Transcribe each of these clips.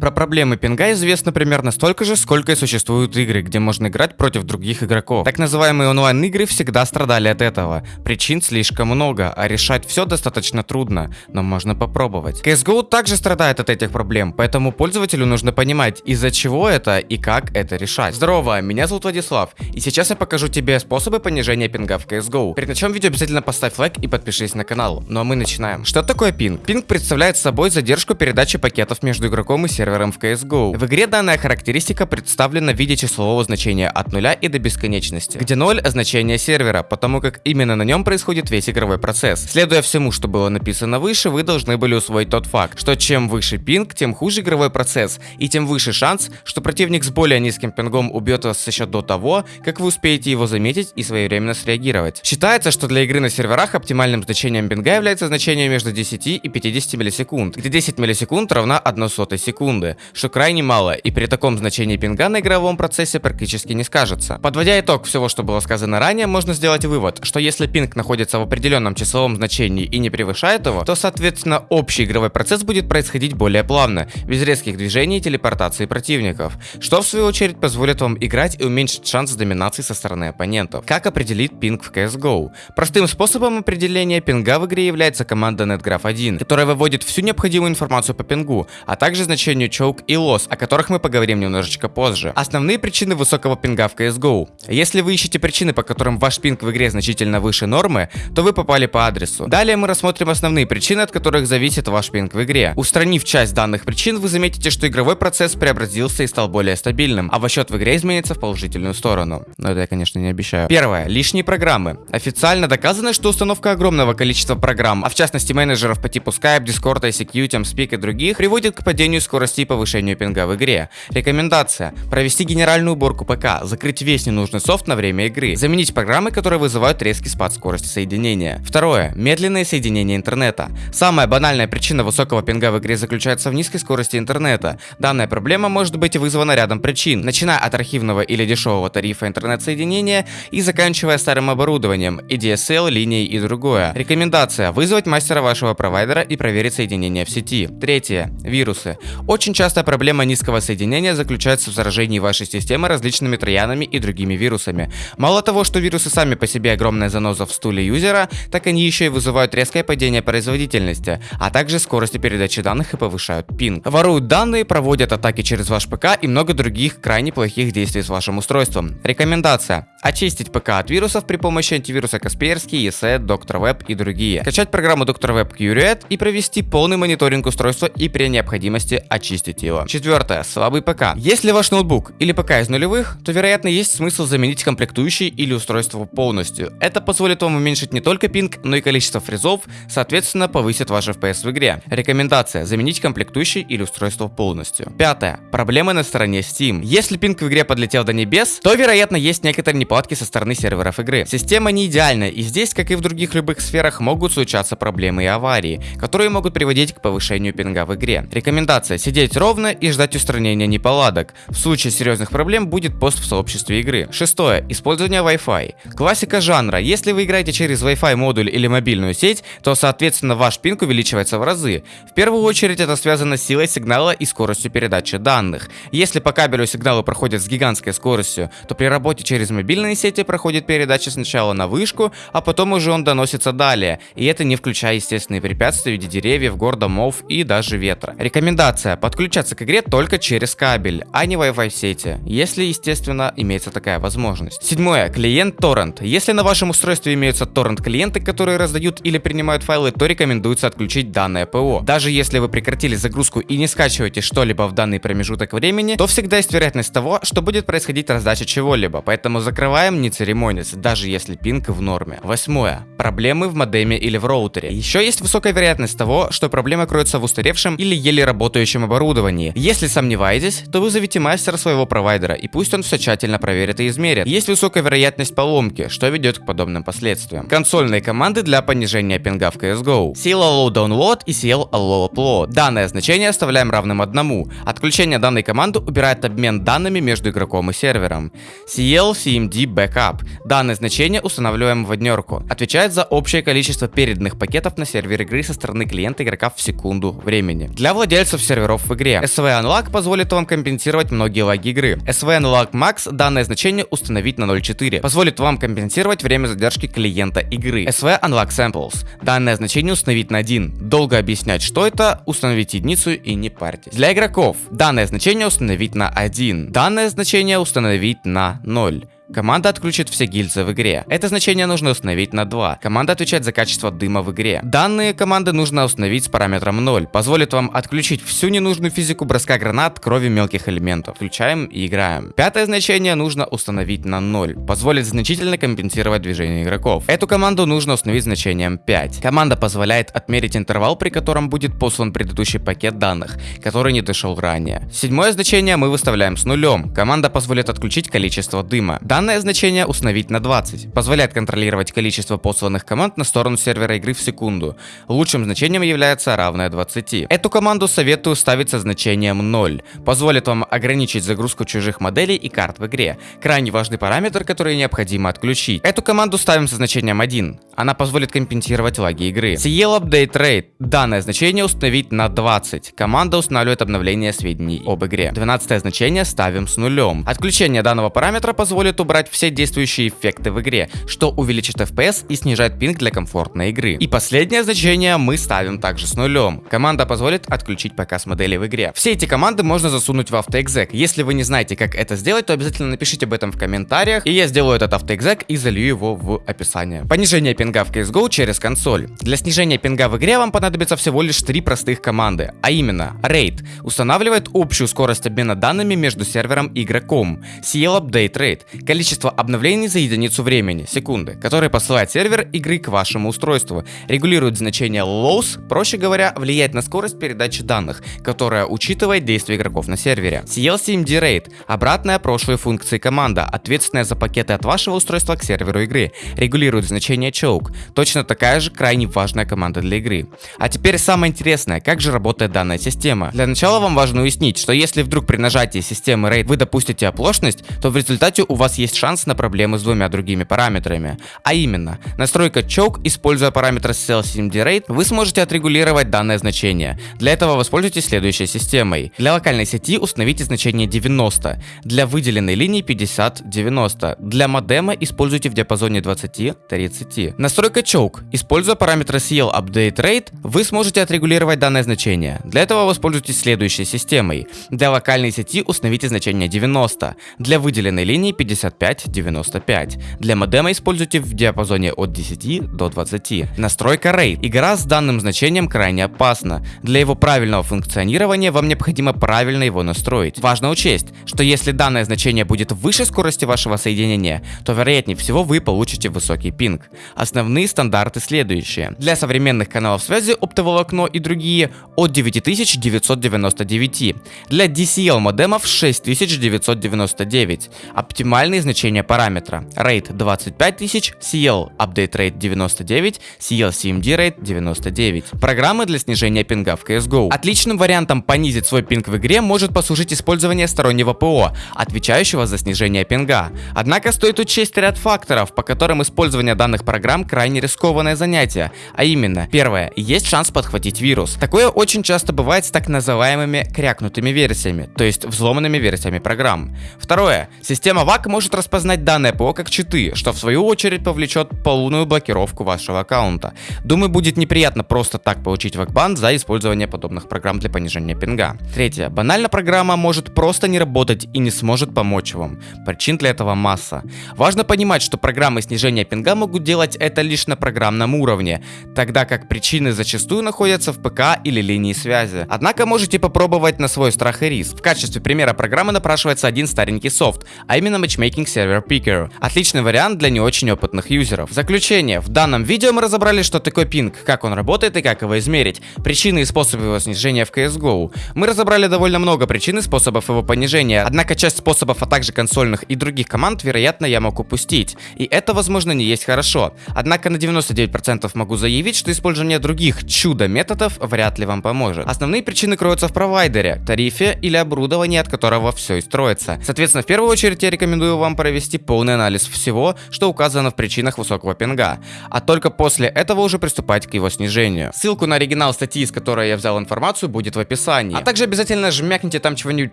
Про проблемы пинга известно примерно столько же, сколько и существуют игры, где можно играть против других игроков. Так называемые онлайн-игры всегда страдали от этого. Причин слишком много, а решать все достаточно трудно, но можно попробовать. CSGO также страдает от этих проблем, поэтому пользователю нужно понимать, из-за чего это и как это решать. Здорово, меня зовут Владислав, и сейчас я покажу тебе способы понижения пинга в CSGO. Перед началом видео обязательно поставь лайк и подпишись на канал. Ну а мы начинаем. Что такое пинг? Пинг представляет собой задержку передачи пакетов между игроком и сервером сервером в CSGO. В игре данная характеристика представлена в виде числового значения от нуля и до бесконечности, где 0 значение сервера, потому как именно на нем происходит весь игровой процесс. Следуя всему, что было написано выше, вы должны были усвоить тот факт, что чем выше пинг, тем хуже игровой процесс, и тем выше шанс, что противник с более низким пингом убьет вас еще до того, как вы успеете его заметить и своевременно среагировать. Считается, что для игры на серверах оптимальным значением пинга является значение между 10 и 50 миллисекунд, где 10 миллисекунд равна 1 сотой секунды секунды, что крайне мало, и при таком значении пинга на игровом процессе практически не скажется. Подводя итог всего, что было сказано ранее, можно сделать вывод, что если пинг находится в определенном числовом значении и не превышает его, то соответственно общий игровой процесс будет происходить более плавно, без резких движений и телепортации противников, что в свою очередь позволит вам играть и уменьшить шанс доминации со стороны оппонентов. Как определить пинг в CSGO? Простым способом определения пинга в игре является команда NetGraph1, которая выводит всю необходимую информацию по пингу, а также значению choke и loss, о которых мы поговорим немножечко позже. Основные причины высокого пинга в CSGO. Если вы ищете причины, по которым ваш пинг в игре значительно выше нормы, то вы попали по адресу. Далее мы рассмотрим основные причины, от которых зависит ваш пинг в игре. Устранив часть данных причин, вы заметите, что игровой процесс преобразился и стал более стабильным, а ваш счет в игре изменится в положительную сторону. Но это я, конечно, не обещаю. Первое. Лишние программы. Официально доказано, что установка огромного количества программ, а в частности менеджеров по типу Skype, Discord, ICQ, TeamSpeak и других, приводит к падению скорости и повышению пинга в игре. Рекомендация. Провести генеральную уборку ПК, закрыть весь ненужный софт на время игры, заменить программы, которые вызывают резкий спад скорости соединения. Второе. Медленное соединение интернета. Самая банальная причина высокого пинга в игре заключается в низкой скорости интернета. Данная проблема может быть вызвана рядом причин, начиная от архивного или дешевого тарифа интернет-соединения и заканчивая старым оборудованием, и DSL, линией и другое. Рекомендация. Вызвать мастера вашего провайдера и проверить соединение в сети. Третье. Вирусы. Очень очень частая проблема низкого соединения заключается в заражении вашей системы различными троянами и другими вирусами. Мало того, что вирусы сами по себе огромная заноза в стуле юзера, так они еще и вызывают резкое падение производительности, а также скорости передачи данных и повышают пинг. Воруют данные, проводят атаки через ваш ПК и много других крайне плохих действий с вашим устройством. Рекомендация. Очистить ПК от вирусов при помощи антивируса Касперский, ESET, DrWeb и другие. Качать программу DrWeb Curiate и провести полный мониторинг устройства и при необходимости очистить очистить его. Четвертое. Слабый ПК. Если ваш ноутбук или ПК из нулевых, то вероятно есть смысл заменить комплектующий или устройство полностью. Это позволит вам уменьшить не только пинг, но и количество фризов, соответственно повысит ваш FPS в игре. Рекомендация. Заменить комплектующий или устройство полностью. Пятое. Проблемы на стороне Steam. Если пинг в игре подлетел до небес, то вероятно есть некоторые неполадки со стороны серверов игры. Система не идеальна и здесь, как и в других любых сферах, могут случаться проблемы и аварии, которые могут приводить к повышению пинга в игре. Рекомендация. Сидеть сидеть ровно и ждать устранения неполадок. В случае серьезных проблем будет пост в сообществе игры. Шестое. Использование Wi-Fi. Классика жанра. Если вы играете через Wi-Fi модуль или мобильную сеть, то соответственно ваш пинг увеличивается в разы. В первую очередь это связано с силой сигнала и скоростью передачи данных. Если по кабелю сигналы проходят с гигантской скоростью, то при работе через мобильные сети проходит передача сначала на вышку, а потом уже он доносится далее. И это не включая естественные препятствия в виде деревьев, гор, домов и даже ветра. Рекомендация. Подключаться к игре только через кабель, а не Wi-Fi сети, если, естественно, имеется такая возможность. Седьмое. Клиент Torrent. Если на вашем устройстве имеются торрент клиенты, которые раздают или принимают файлы, то рекомендуется отключить данное ПО. Даже если вы прекратили загрузку и не скачиваете что-либо в данный промежуток времени, то всегда есть вероятность того, что будет происходить раздача чего-либо, поэтому закрываем не церемонясь, даже если пинг в норме. Восьмое. Проблемы в модеме или в роутере. Еще есть высокая вероятность того, что проблема кроется в устаревшем или еле работающем оборудовании оборудовании. Если сомневаетесь, то вызовите мастера своего провайдера, и пусть он все тщательно проверит и измерит. Есть высокая вероятность поломки, что ведет к подобным последствиям. Консольные команды для понижения пинга в CSGO. CL Allow Download и CL Allow Upload. Данное значение оставляем равным одному. Отключение данной команды убирает обмен данными между игроком и сервером. CL CMD Backup. Данное значение устанавливаем в однерку. Отвечает за общее количество переданных пакетов на сервер игры со стороны клиента игрока в секунду времени. Для владельцев серверов в игре. SV Unlock позволит вам компенсировать многие лаги игры. SV Unlock Max данное значение установить на 0.4, позволит вам компенсировать время задержки клиента игры. SV Unlock Samples данное значение установить на 1. Долго объяснять, что это, установить единицу и не парьтесь. Для игроков данное значение установить на 1. Данное значение установить на 0. Команда отключит все гильзы в игре. Это значение нужно установить на 2. Команда отвечает за качество дыма в игре. Данные команды нужно установить с параметром 0. Позволит вам отключить всю ненужную физику броска гранат, крови мелких элементов. Включаем и играем. Пятое значение нужно установить на 0. Позволит значительно компенсировать движение игроков. Эту команду нужно установить значением 5. Команда позволяет отмерить интервал, при котором будет послан предыдущий пакет данных, который не дошел ранее. Седьмое значение мы выставляем с нулем. Команда позволит отключить количество дыма. Данное значение установить на 20. Позволяет контролировать количество посланных команд на сторону сервера игры в секунду. Лучшим значением является равное 20. Эту команду советую ставить со значением 0. Позволит вам ограничить загрузку чужих моделей и карт в игре. Крайне важный параметр, который необходимо отключить. Эту команду ставим со значением 1. Она позволит компенсировать лаги игры. CL Update Rate. Данное значение установить на 20. Команда устанавливает обновление сведений об игре. 12 значение ставим с нулем. Отключение данного параметра позволит убрать убрать все действующие эффекты в игре, что увеличит FPS и снижает пинг для комфортной игры. И последнее значение мы ставим также с нулем. Команда позволит отключить показ модели в игре. Все эти команды можно засунуть в AutoExec. Если вы не знаете, как это сделать, то обязательно напишите об этом в комментариях, и я сделаю этот AutoExec и залью его в описание. Понижение пинга в CSGO через консоль. Для снижения пинга в игре вам понадобится всего лишь три простых команды, а именно RAID устанавливает общую скорость обмена данными между сервером и игроком, CL Update Rate количество обновлений за единицу времени, секунды, которые посылает сервер игры к вашему устройству, регулирует значение loss, проще говоря, влияет на скорость передачи данных, которая учитывает действия игроков на сервере. CLCMD Rate – обратная прошлой функции команда, ответственная за пакеты от вашего устройства к серверу игры, регулирует значение choke, точно такая же крайне важная команда для игры. А теперь самое интересное, как же работает данная система. Для начала вам важно уяснить, что если вдруг при нажатии системы RAID вы допустите оплошность, то в результате у вас есть есть шанс на проблемы с двумя другими параметрами. А именно, настройка choke, используя параметр CLCMD вы сможете отрегулировать данное значение. Для этого воспользуйтесь следующей системой. Для локальной сети установите значение 90, для выделенной линии 50-90, для модема используйте в диапазоне 20-30. Настройка choke, используя параметр CL Update Rate, вы сможете отрегулировать данное значение. Для этого воспользуйтесь следующей системой. Для локальной сети установите значение 90, для выделенной линии 55 95-95. Для модема используйте в диапазоне от 10 до 20. Настройка RAID. Игра с данным значением крайне опасна. Для его правильного функционирования вам необходимо правильно его настроить. Важно учесть, что если данное значение будет выше скорости вашего соединения, то вероятнее всего вы получите высокий пинг. Основные стандарты следующие. Для современных каналов связи оптоволокно и другие от 9999. Для DCL модемов 6999. Оптимальный значения параметра. Rate 25000, CL Update Rate 99, CL CMD Rate 99. Программы для снижения пинга в CSGO. Отличным вариантом понизить свой пинг в игре может послужить использование стороннего ПО, отвечающего за снижение пинга. Однако стоит учесть ряд факторов, по которым использование данных программ крайне рискованное занятие. А именно, первое, есть шанс подхватить вирус. Такое очень часто бывает с так называемыми крякнутыми версиями, то есть взломанными версиями программ. Второе, система VAC может распознать данное ПО как читы, что в свою очередь повлечет полную блокировку вашего аккаунта. Думаю, будет неприятно просто так получить вакбан за использование подобных программ для понижения пинга. Третье. Банально программа может просто не работать и не сможет помочь вам. Причин для этого масса. Важно понимать, что программы снижения пинга могут делать это лишь на программном уровне, тогда как причины зачастую находятся в ПК или линии связи. Однако можете попробовать на свой страх и риск. В качестве примера программы напрашивается один старенький софт, а именно Matchmaking Server Picker. Отличный вариант для не очень опытных юзеров. Заключение. В данном видео мы разобрали, что такое пинг, как он работает и как его измерить, причины и способы его снижения в CSGO. Мы разобрали довольно много причин и способов его понижения, однако часть способов, а также консольных и других команд, вероятно, я мог упустить. И это, возможно, не есть хорошо. Однако на 99% могу заявить, что использование других чудо-методов вряд ли вам поможет. Основные причины кроются в провайдере, тарифе или оборудовании, от которого все и строится. Соответственно, в первую очередь я рекомендую вам вам провести полный анализ всего, что указано в причинах высокого пинга, а только после этого уже приступать к его снижению. Ссылку на оригинал статьи, из которой я взял информацию, будет в описании. А также обязательно жмякните там чего-нибудь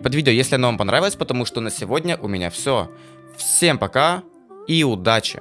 под видео, если оно вам понравилось, потому что на сегодня у меня все. Всем пока и удачи!